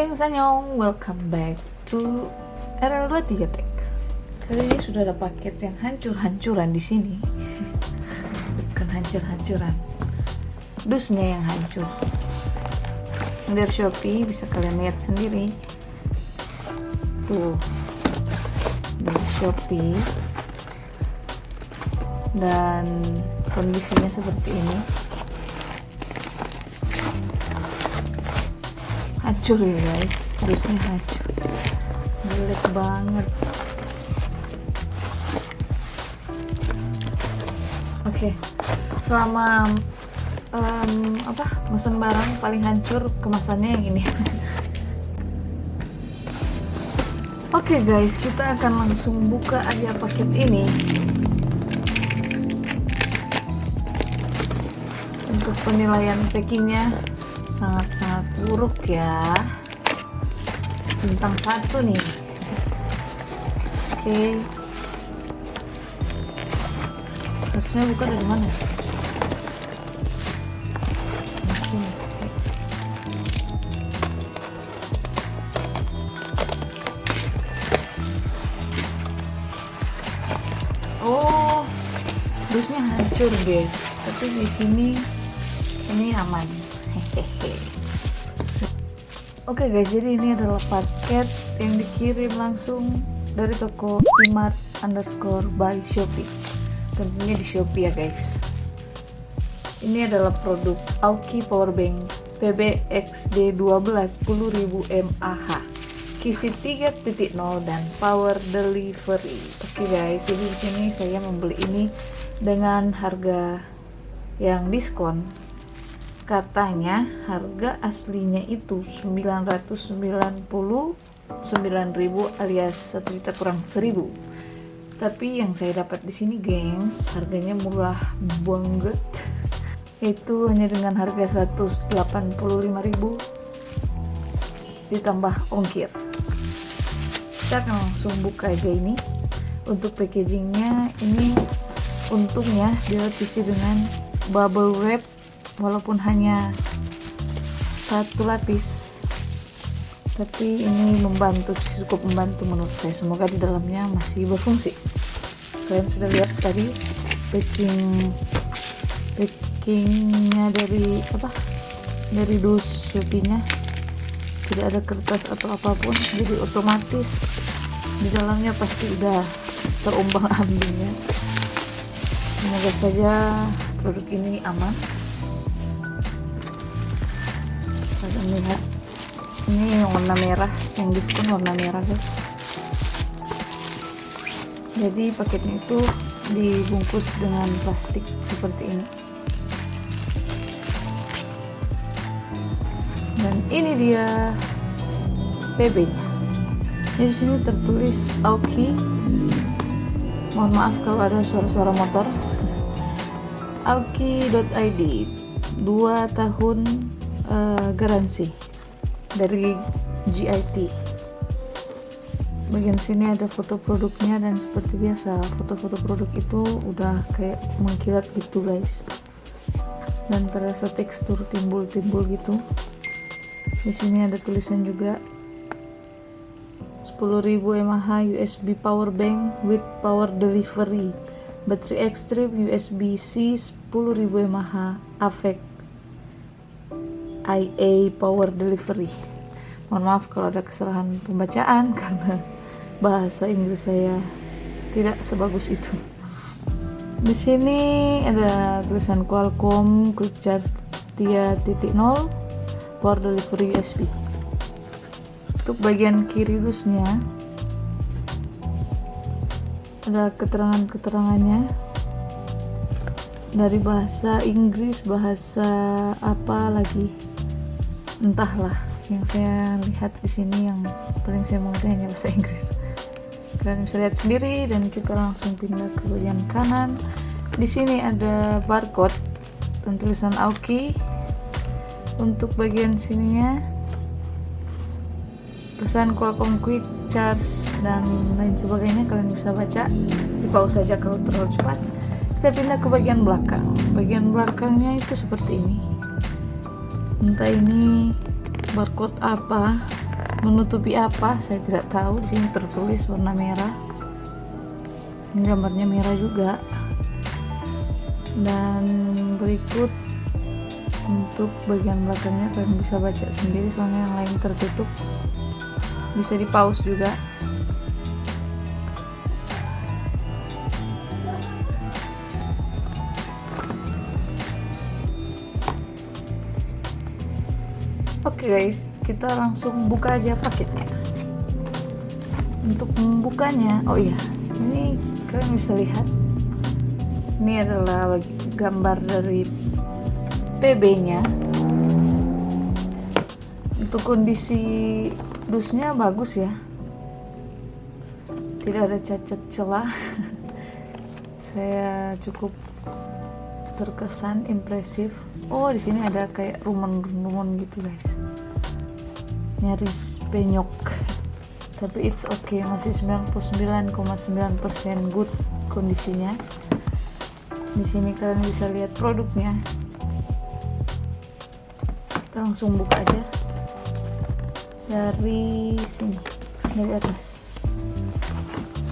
geng, Sanyong, welcome back to RL23 Tech. Kali ini sudah ada paket yang hancur-hancuran di sini. Bukan hancur-hancuran. Dusnya yang hancur. Dari Shopee bisa kalian lihat sendiri. Tuh. Dari Shopee. Dan kondisinya seperti ini. Hancur ya guys. Harusnya hancur. Jelek banget. Oke. Okay. selama um, apa mesen barang paling hancur kemasannya yang ini. Oke okay guys. Kita akan langsung buka aja paket ini. Untuk penilaian packingnya sangat-sangat buruk ya. Bintang satu nih. Oke. Okay. harusnya buka dari mana? Oh dusnya hancur guys tapi di sini ini aman Oke okay guys, jadi ini adalah paket yang dikirim langsung dari toko Imart underscore by Shopee. Tentunya di Shopee ya guys. Ini adalah produk Aoki Powerbank PBXD12 10.000 mAh kisi 3.0 dan power delivery. Oke okay guys, jadi di sini saya membeli ini dengan harga yang diskon katanya harga aslinya itu 999.000 alias 1 juta kurang 1000 tapi yang saya dapat di sini gengs harganya murah banget. Itu hanya dengan harga 185.000 ditambah ongkir. Kita akan langsung buka aja ini. Untuk packagingnya ini untungnya dilapisi dengan bubble wrap walaupun hanya satu lapis tapi ini membantu cukup membantu menurut saya. Semoga di dalamnya masih berfungsi. Kalian sudah lihat tadi packing packingnya dari apa? Dari dus shopee tidak ada kertas atau apa pun jadi otomatis di dalamnya pasti udah terumbang ambingnya. Semoga saja produk ini aman ini warna merah yang diskon warna merah guys. Jadi paketnya itu dibungkus dengan plastik seperti ini. Dan ini dia PB nya di sini tertulis Aoki. Mohon maaf kalau ada suara-suara motor. Aoki.id 2 tahun uh, garansi dari GIT bagian sini ada foto produknya dan seperti biasa foto-foto produk itu udah kayak mengkilat gitu guys. Dan terasa tekstur timbul-timbul gitu. Di sini ada tulisan juga 10.000 mAh USB power bank with power delivery. Battery extreme USB-C 10.000 mAh AVEC IA Power Delivery. Mohon maaf kalau ada kesalahan pembacaan karena bahasa Inggris saya tidak sebagus itu. Di sini ada tulisan Qualcomm Quick Charge 3.0 Power Delivery USB. Untuk bagian kiri dusnya ada keterangan-keterangannya dari bahasa Inggris, bahasa apa lagi entahlah yang saya lihat di sini yang paling saya mengerti hanya bahasa Inggris. Kalian bisa lihat sendiri dan kita langsung pindah ke bagian kanan. Di sini ada barcode dan tulisan Aoki. Untuk bagian sininya pesan Qualcomm Quick Charge dan lain sebagainya kalian bisa baca. Di pause saja kalau terlalu cepat. Kita pindah ke bagian belakang. Bagian belakangnya itu seperti ini entah ini barcode apa menutupi apa saya tidak tahu di sini tertulis warna merah. Ini gambarnya merah juga. Dan berikut untuk bagian belakangnya kalian bisa baca sendiri soalnya yang lain tertutup. Bisa di pause juga Oke guys, kita langsung buka aja paketnya. Untuk membukanya, oh iya, ini kalian bisa lihat. Ini adalah gambar dari PB-nya. Untuk kondisi dusnya bagus ya. Tidak ada cacat celah. Saya cukup terkesan impresif oh di sini ada kayak rumen-rumen gitu guys nyaris penyok. Tapi it's okay masih 99,9% good kondisinya. Di sini kalian bisa lihat produknya. Kita langsung buka aja. Dari sini dari atas.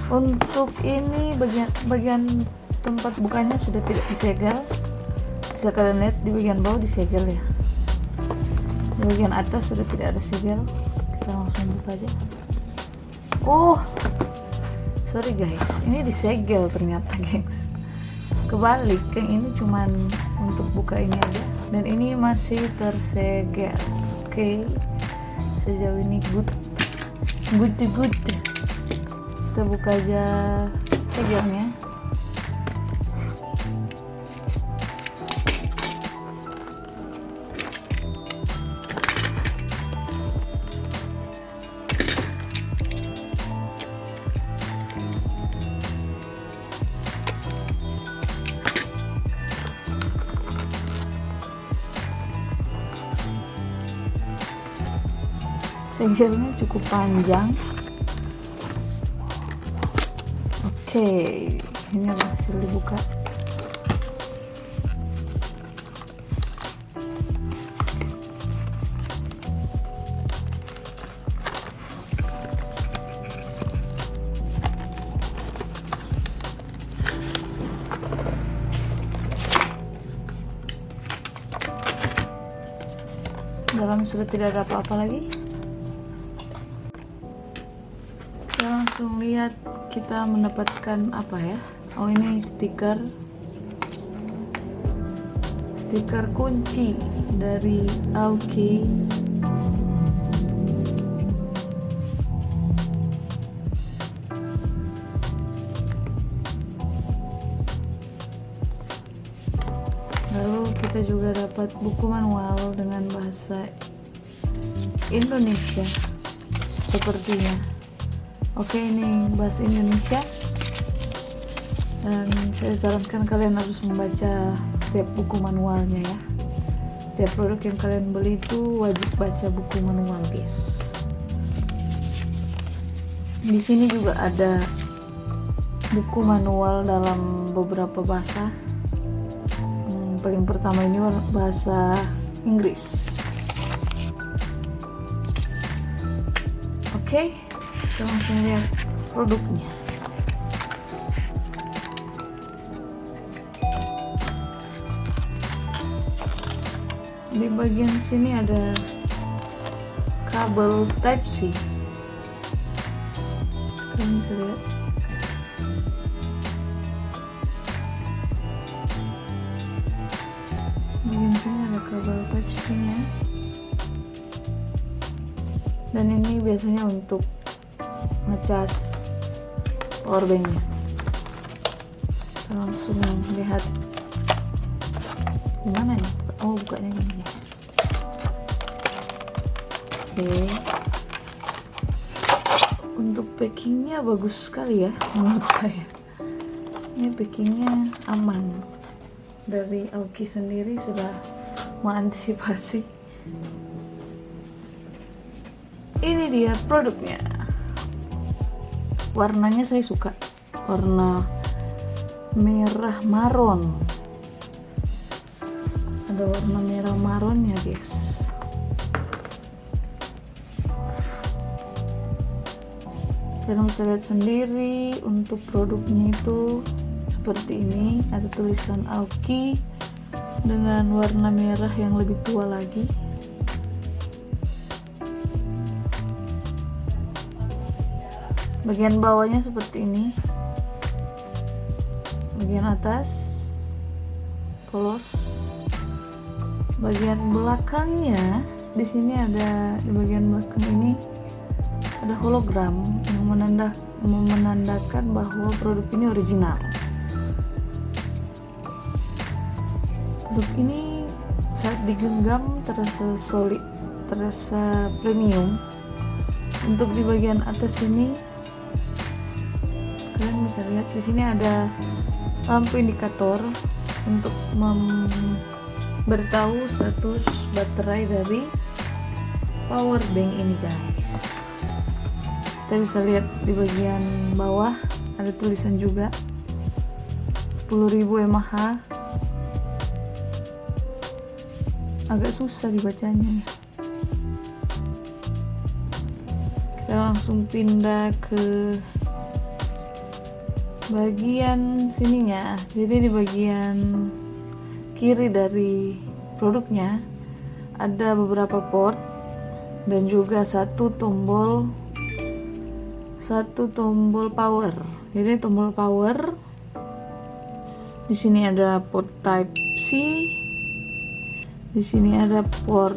Untuk ini bagian bagian tempat bukanya sudah tidak disegel bisa kalian lihat di bagian bawah disegel ya bagian atas sudah tidak ada segel kita langsung buka aja. Oh sorry guys. Ini disegel ternyata guys. Kebalik yang ini cuman untuk buka ini aja. Dan ini masih tersegel. Oke. Okay. sejauh ini good. Good good. Kita buka aja segelnya segelnya cukup panjang. Oke ini adalah hasil dibuka. Dalam sudah tidak ada apa-apa lagi langsung lihat kita mendapatkan apa ya? Oh ini stiker. Stiker kunci dari Aoki. Lalu kita juga dapat buku manual dengan bahasa Indonesia sepertinya oke ini bahasa Indonesia. Dan saya sarankan kalian harus membaca setiap buku manualnya ya. Setiap produk yang kalian beli itu wajib baca buku manual guys. Di sini juga ada buku manual dalam beberapa bahasa. Hmm, paling pertama ini bahasa Inggris. Oke. okay kita langsung lihat produknya. Di bagian sini ada kabel type C. Kalian bisa lihat. Bagian sini ada kabel type C nya dan ini biasanya untuk ngecas powerbanknya langsung lihat. Gimana nih oh bukanya gini oke. Untuk packingnya bagus sekali ya menurut saya. Ini packingnya aman. Dari Aoki sendiri sudah mengantisipasi. Ini dia produknya warnanya saya suka. Warna merah maron ada warna merah maronnya guys. Kalian bisa lihat sendiri untuk produknya itu seperti ini. Ada tulisan Aoki dengan warna merah yang lebih tua lagi bagian bawahnya seperti ini. Bagian atas polos. Bagian belakangnya di sini ada di bagian belakang ini ada hologram yang menanda, menandakan bahwa produk ini original. Produk ini saat digenggam terasa solid terasa premium. Untuk di bagian atas ini kalian bisa lihat di sini ada lampu indikator untuk memberitahu status baterai dari power bank ini guys. Kita bisa lihat di bagian bawah ada tulisan juga. 10.000 mAh agak susah dibacanya kita langsung pindah ke bagian sininya. Jadi di bagian kiri dari produknya ada beberapa port dan juga satu tombol satu tombol power. Jadi tombol power di sini ada port type C di sini ada port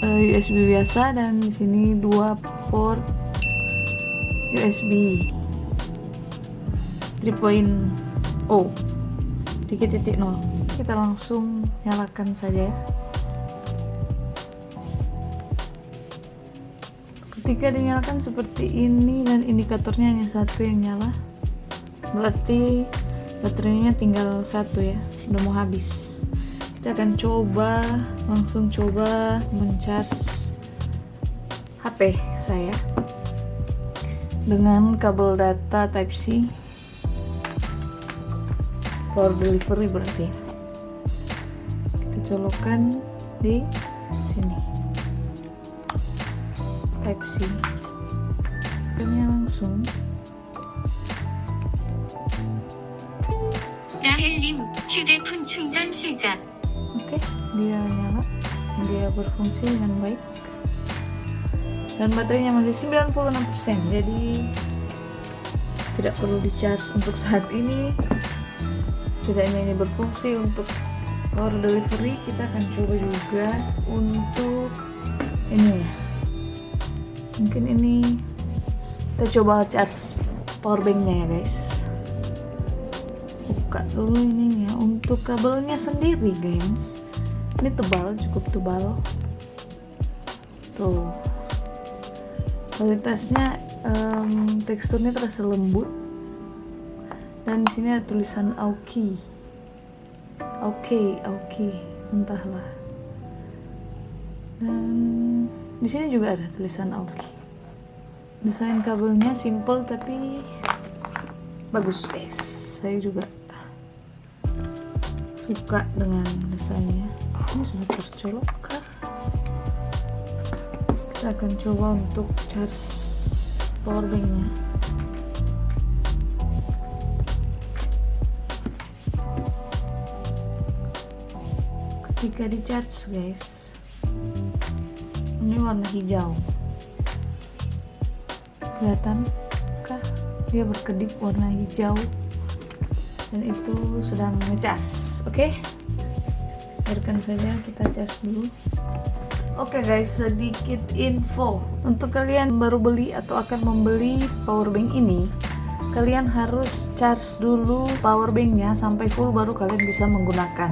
eh, USB biasa dan di sini dua port USB 3.0 3.0 kita langsung nyalakan saja ya. Ketika dinyalakan seperti ini dan indikatornya hanya satu yang nyala berarti baterainya tinggal satu ya. Udah mau habis. Kita akan coba langsung coba mencharge HP saya dengan kabel data type C for delivery berarti kita colokkan di sini type C Kayaknya langsung 라헬님 휴대폰 충전 시작 oke dia nyala dia berfungsi dengan baik dan baterainya masih 96% jadi tidak perlu di charge untuk saat ini setidaknya ini berfungsi untuk power delivery kita akan coba juga untuk ini ya. Mungkin ini kita coba charge power banknya ya guys. Buka dulu ininya. Untuk kabelnya sendiri guys. Ini tebal cukup tebal. Tuh. Kualitasnya um, teksturnya terasa lembut dan di sini ada tulisan Aoki Oke, Aoki, entahlah. Dan di sini juga ada tulisan Aoki. Desain kabelnya simple tapi bagus guys. Saya juga suka dengan desainnya. Ini sudah tercolok kah? Kita akan coba untuk charge powerbanknya. Ketika di charge guys ini warna hijau. Kelihatan kah dia berkedip warna hijau? Dan itu sedang ngecas oke? Okay? biarkan saja kita cas dulu. Oke okay guys, sedikit info. Untuk kalian baru beli atau akan membeli powerbank ini, kalian harus charge dulu powerbanknya sampai full baru kalian bisa menggunakan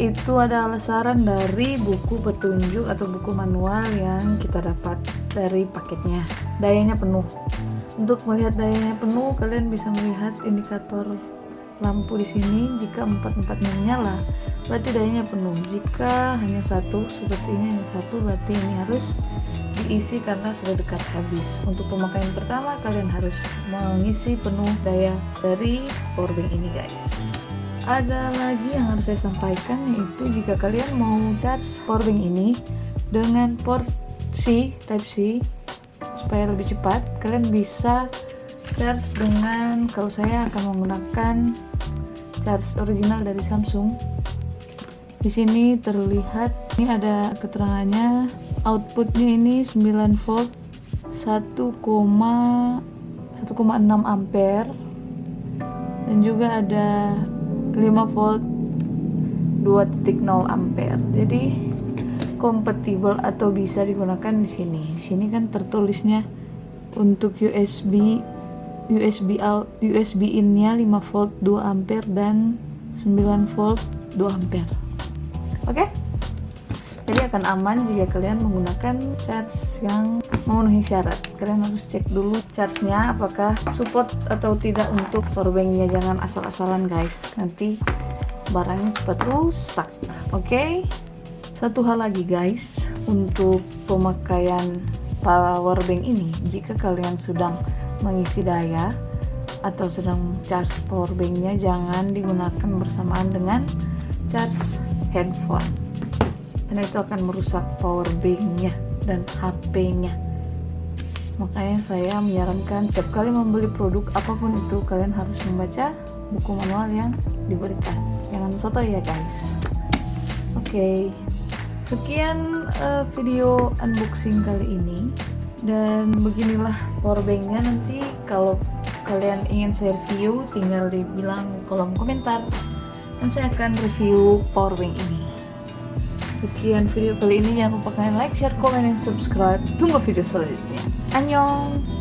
itu adalah saran dari buku petunjuk atau buku manual yang kita dapat dari paketnya. Dayanya penuh. Untuk melihat dayanya penuh kalian bisa melihat indikator lampu di sini. Jika empat-empatnya menyala berarti dayanya penuh. Jika hanya satu seperti ini hanya satu berarti ini harus diisi karena sudah dekat habis. Untuk pemakaian pertama kalian harus mengisi penuh daya dari powerbank ini guys ada lagi yang harus saya sampaikan yaitu jika kalian mau charge powerbank ini dengan port C Type C supaya lebih cepat kalian bisa charge dengan kalau saya akan menggunakan charge original dari Samsung. Di sini terlihat ini ada keterangannya outputnya ini 9 volt 1,1,6 ampere. Dan juga ada 5 volt 2.0 ampere. Jadi kompatibel atau bisa digunakan di sini. Di sini kan tertulisnya untuk USB USB out USB in-nya 5 volt 2 ampere dan 9 volt 2 ampere. Oke? Okay? jadi akan aman jika kalian menggunakan charge yang memenuhi syarat. Kalian harus cek dulu charge-nya apakah support atau tidak untuk powerbanknya jangan asal-asalan guys. Nanti barangnya cepat rusak. Oke? Okay? satu hal lagi guys. Untuk pemakaian powerbank ini jika kalian sedang mengisi daya atau sedang charge powerbanknya jangan digunakan bersamaan dengan charge handphone. Karena itu akan merusak powerbanknya dan HP-nya makanya saya menyarankan setiap kali membeli produk apa pun itu kalian harus membaca buku manual yang diberikan. Jangan soto ya guys. Oke. Okay. sekian uh, video unboxing kali ini. Dan beginilah powerbanknya. Nanti kalau kalian ingin saya review tinggal dibilang di kolom komentar. Dan saya akan review powerbank ini. Sekian video kali ini. Jangan lupa kalian like, share, komen, dan subscribe. Tunggu video selanjutnya 안녕.